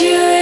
you.